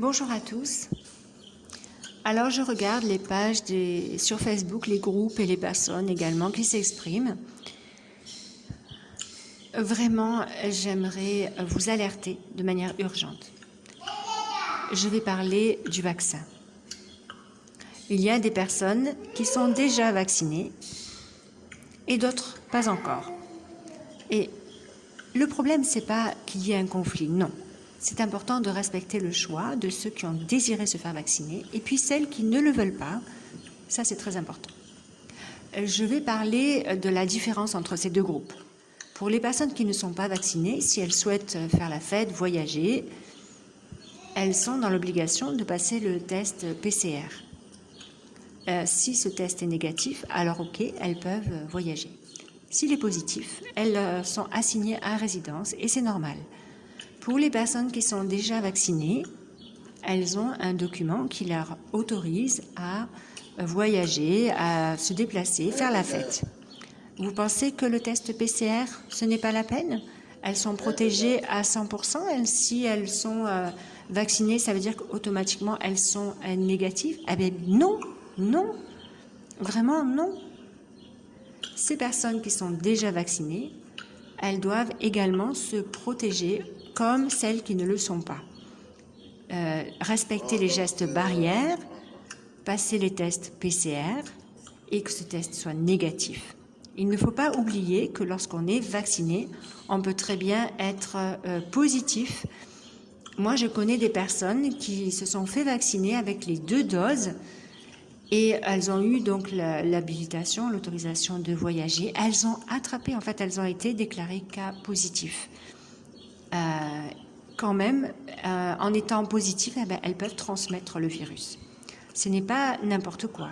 Bonjour à tous. Alors je regarde les pages sur Facebook, les groupes et les personnes également qui s'expriment. Vraiment, j'aimerais vous alerter de manière urgente. Je vais parler du vaccin. Il y a des personnes qui sont déjà vaccinées et d'autres pas encore. Et le problème, c'est pas qu'il y ait un conflit, non. C'est important de respecter le choix de ceux qui ont désiré se faire vacciner et puis celles qui ne le veulent pas. Ça, c'est très important. Je vais parler de la différence entre ces deux groupes. Pour les personnes qui ne sont pas vaccinées, si elles souhaitent faire la fête, voyager, elles sont dans l'obligation de passer le test PCR. Euh, si ce test est négatif, alors ok, elles peuvent voyager. S'il est positif, elles euh, sont assignées à résidence et c'est normal. Pour les personnes qui sont déjà vaccinées, elles ont un document qui leur autorise à voyager, à se déplacer, faire la fête. Vous pensez que le test PCR, ce n'est pas la peine? Elles sont protégées à 100%. si elles sont euh, vaccinées, ça veut dire qu'automatiquement elles sont négatives? Eh bien non, non, vraiment non. Ces personnes qui sont déjà vaccinées, elles doivent également se protéger comme celles qui ne le sont pas. Euh, respecter les gestes barrières, passer les tests PCR et que ce test soit négatif. Il ne faut pas oublier que lorsqu'on est vacciné, on peut très bien être euh, positif. Moi, je connais des personnes qui se sont fait vacciner avec les deux doses et elles ont eu donc l'habilitation, l'autorisation de voyager. Elles ont attrapé, en fait, elles ont été déclarées cas positifs. Euh, quand même, euh, en étant positives, eh ben, elles peuvent transmettre le virus. Ce n'est pas n'importe quoi.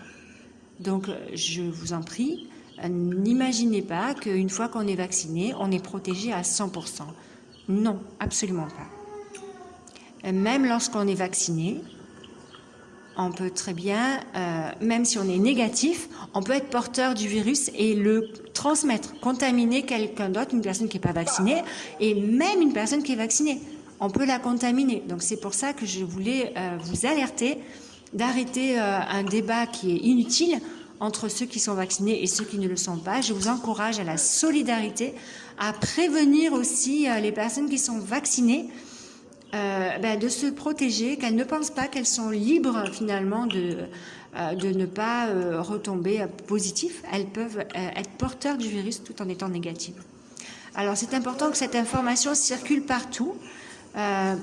Donc, je vous en prie, euh, n'imaginez pas qu'une fois qu'on est vacciné, on est protégé à 100%. Non, absolument pas. Même lorsqu'on est vacciné, on peut très bien, euh, même si on est négatif, on peut être porteur du virus et le transmettre, contaminer quelqu'un d'autre, une personne qui n'est pas vaccinée, et même une personne qui est vaccinée. On peut la contaminer. Donc c'est pour ça que je voulais euh, vous alerter d'arrêter euh, un débat qui est inutile entre ceux qui sont vaccinés et ceux qui ne le sont pas. Je vous encourage à la solidarité, à prévenir aussi les personnes qui sont vaccinées, euh, ben, de se protéger, qu'elles ne pensent pas qu'elles sont libres finalement de, euh, de ne pas euh, retomber positif. Elles peuvent être porteurs du virus tout en étant négatives. Alors c'est important que cette information circule partout.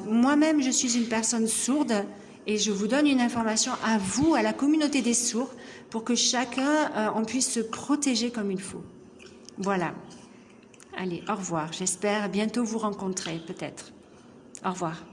Moi-même, je suis une personne sourde et je vous donne une information à vous, à la communauté des sourds, pour que chacun, on puisse se protéger comme il faut. Voilà. Allez, au revoir. J'espère bientôt vous rencontrer, peut-être. Au revoir.